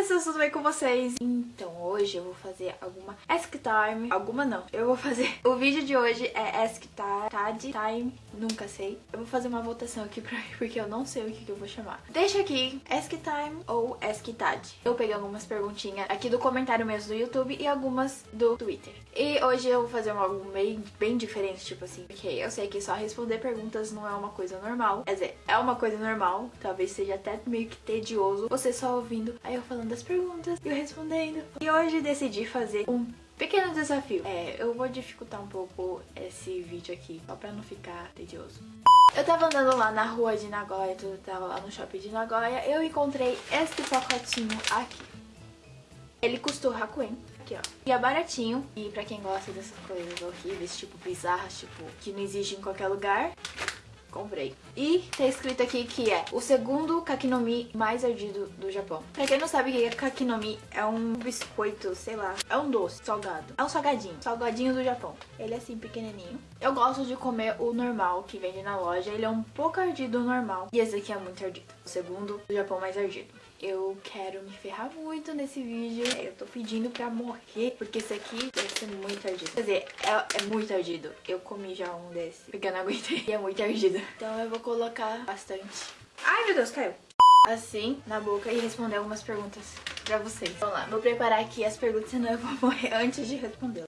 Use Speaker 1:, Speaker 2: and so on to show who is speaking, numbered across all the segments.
Speaker 1: pessoas, tudo bem com vocês? Então, hoje eu vou fazer alguma Ask Time. Alguma não. Eu vou fazer... O vídeo de hoje é Ask Time. Time. Nunca sei. Eu vou fazer uma votação aqui pra mim, porque eu não sei o que, que eu vou chamar. Deixa aqui Ask Time ou Ask Tad. Eu peguei algumas perguntinhas aqui do comentário mesmo do YouTube e algumas do Twitter. E hoje eu vou fazer algo bem, bem diferente, tipo assim. Porque eu sei que só responder perguntas não é uma coisa normal. Quer dizer, é uma coisa normal. Talvez seja até meio que tedioso. Você só ouvindo aí eu falando das perguntas e eu respondendo. E hoje decidi fazer um pequeno desafio. É, eu vou dificultar um pouco esse vídeo aqui, só pra não ficar tedioso. Eu tava andando lá na rua de Nagoya, eu tava lá no shopping de Nagoya, eu encontrei este pacotinho aqui. Ele custou Hakuen, aqui ó. E é baratinho, e pra quem gosta dessas coisas horríveis, tipo bizarras, tipo, que não existe em qualquer lugar, comprei. E tá escrito aqui que é o segundo kakinomi mais ardido do Japão. Pra quem não sabe o que é kakinomi, é um biscoito, sei lá, é um doce, salgado. É um salgadinho, salgadinho do Japão. Ele é assim, pequenininho. Eu gosto de comer o normal que vende na loja, ele é um pouco ardido do normal. E esse aqui é muito ardido, o segundo do Japão mais ardido. Eu quero me ferrar muito nesse vídeo. Eu tô pedindo pra morrer, porque esse aqui deve ser muito ardido. Quer dizer, é, é muito ardido. Eu comi já um desse, porque eu não aguentei. E é muito ardido. Então eu vou colocar bastante. Ai, meu Deus, caiu. Assim, na boca e responder algumas perguntas pra vocês. Vamos lá, vou preparar aqui as perguntas, senão eu vou morrer antes de responder.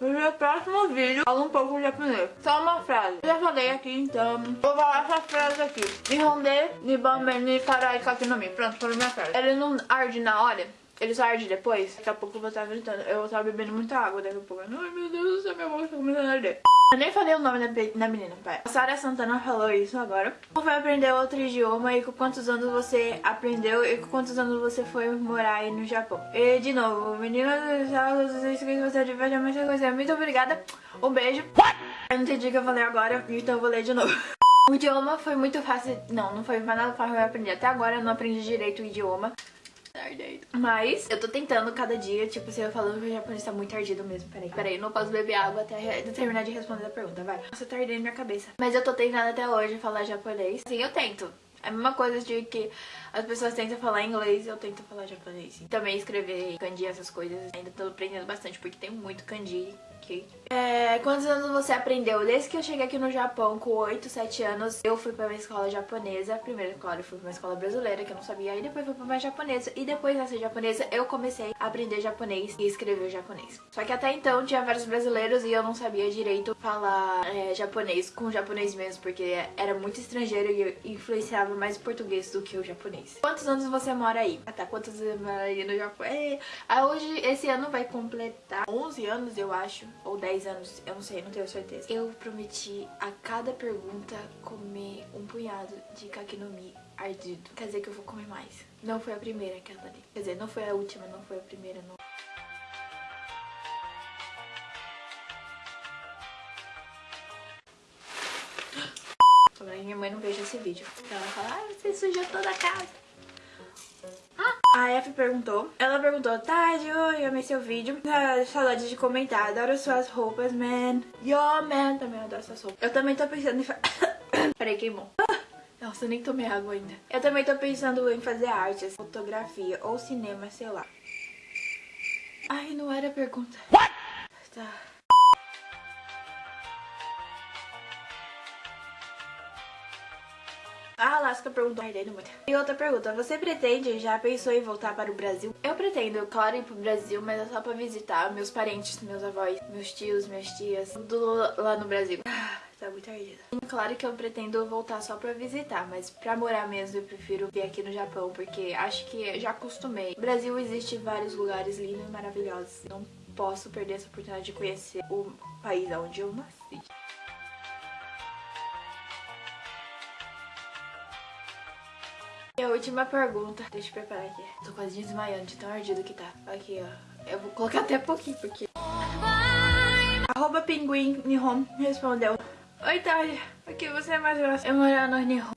Speaker 1: No próximo vídeo falo um pouco de japonês. Só uma frase. Eu já falei aqui, então vou falar essa frase aqui. Nihonde, nibame, ni kakinomi. Pronto, foi minha frase. Ele não arde na hora? Ele só arde depois? Daqui a pouco eu vou estar gritando. Eu estar bebendo muita água daqui a pouco. Ai meu Deus do céu, minha boca tá começando a arder. Eu nem falei o nome da, da menina, pai. A Sara Santana falou isso agora. Como foi aprender outro idioma e com quantos anos você aprendeu e com quantos anos você foi morar aí no Japão? E de novo, menina que você diverge muita coisa. Muito obrigada. Um beijo. Eu não entendi o que eu falei agora, então eu vou ler de novo. O idioma foi muito fácil. Não, não foi nada fácil eu aprender. Até agora eu não aprendi direito o idioma. Mas eu tô tentando cada dia, tipo, você falando que o japonês tá muito ardido mesmo. Peraí, peraí, eu não posso beber água até terminar de responder a pergunta, vai. Nossa, tá ardendo minha cabeça. Mas eu tô tentando até hoje falar japonês. Sim, eu tento. É a mesma coisa de que as pessoas tentam falar inglês eu tento falar japonês. Também escrever kanji, essas coisas. Ainda tô aprendendo bastante, porque tem muito kanji. É, quantos anos você aprendeu? Desde que eu cheguei aqui no Japão, com 8, 7 anos, eu fui pra uma escola japonesa. Primeiro, claro, eu fui pra uma escola brasileira, que eu não sabia. Aí depois fui pra uma japonesa. E depois dessa japonesa, eu comecei a aprender japonês e escrever japonês. Só que até então, tinha vários brasileiros e eu não sabia direito falar é, japonês com japonês mesmo, porque era muito estrangeiro e eu influenciava mais português do que o japonês. Quantos anos você mora aí? Até quantos anos mora aí no Japão? É, aí hoje, esse ano vai completar 11 anos, eu acho ou 10 anos, eu não sei, não tenho certeza. Eu prometi a cada pergunta comer um punhado de kakinomi ardido. Quer dizer que eu vou comer mais. Não foi a primeira que ela dali. Quer dizer, não foi a última, não foi a primeira, não. Minha mãe não veja esse vídeo. Ela vai falar, ah, você sujou toda a casa. A F perguntou, ela perguntou, tá, Ju, eu amei seu vídeo, ah, saudade de comentar, adoro suas roupas, man. Yo, man, também adoro suas roupas. Eu também tô pensando em... Peraí, queimou. Nossa, eu nem tomei água ainda. Eu também tô pensando em fazer artes, fotografia ou cinema, sei lá. Ai, não era a pergunta. What? Tá. A Alaska perguntou. E outra pergunta, você pretende, já pensou em voltar para o Brasil? Eu pretendo, claro, ir pro Brasil, mas é só pra visitar meus parentes, meus avós, meus tios, minhas tias, tudo lá no Brasil. Ah, tá muito ardida. Claro que eu pretendo voltar só pra visitar, mas pra morar mesmo eu prefiro vir aqui no Japão, porque acho que já acostumei. No Brasil existe vários lugares lindos e maravilhosos. Não posso perder essa oportunidade de conhecer o país onde eu nasci. E a última pergunta, deixa eu preparar aqui. Tô quase desmaiando de tão ardido que tá. Aqui, ó. Eu vou colocar até pouquinho, porque... Arroba Pinguim Nihon respondeu. Oi, Thalia. O que você é mais gosta? Eu morar no Nihon.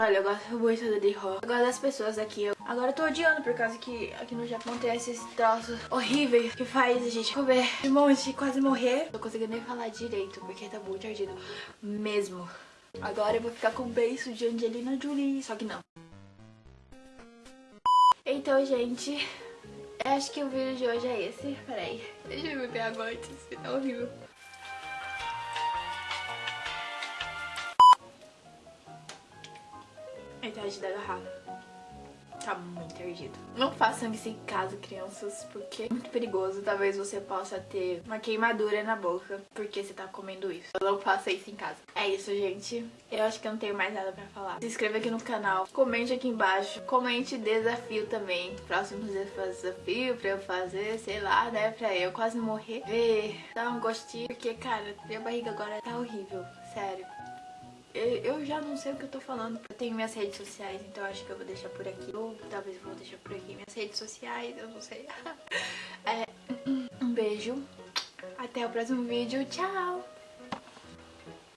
Speaker 1: Olha, eu gosto muito de rock. Eu gosto das pessoas aqui. Eu... Agora eu tô odiando por causa que aqui no Japão tem esses troços horríveis que faz a gente comer um monte, quase morrer. Não tô conseguindo nem falar direito porque tá muito ardido mesmo. Agora eu vou ficar com o beijo de Angelina Jolie, só que não. Então, gente, acho que o vídeo de hoje é esse. Peraí, deixa eu beber água antes, tá horrível. Metade da garrafa. Tá muito erdido. Não façam isso em casa, crianças, porque é muito perigoso. Talvez você possa ter uma queimadura na boca porque você tá comendo isso. Não faça isso em casa. É isso, gente. Eu acho que eu não tenho mais nada pra falar. Se inscreva aqui no canal. Comente aqui embaixo. Comente desafio também. Próximos desafio pra eu fazer, sei lá, né? Pra eu quase morrer. Ver, dar um gostinho. Porque, cara, minha barriga agora tá horrível. Sério eu já não sei o que eu tô falando. Eu tenho minhas redes sociais, então acho que eu vou deixar por aqui. Ou talvez eu vou deixar por aqui minhas redes sociais, eu não sei. É, um beijo. Até o próximo vídeo. Tchau!